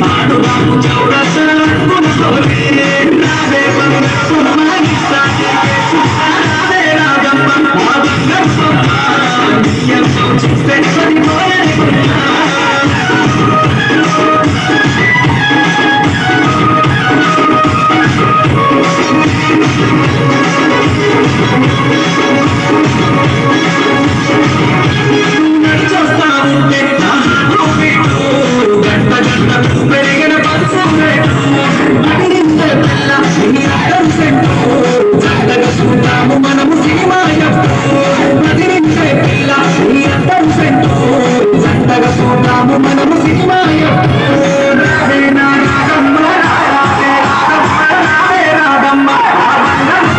పాడు బాబు చౌరస అనుకోలే Mama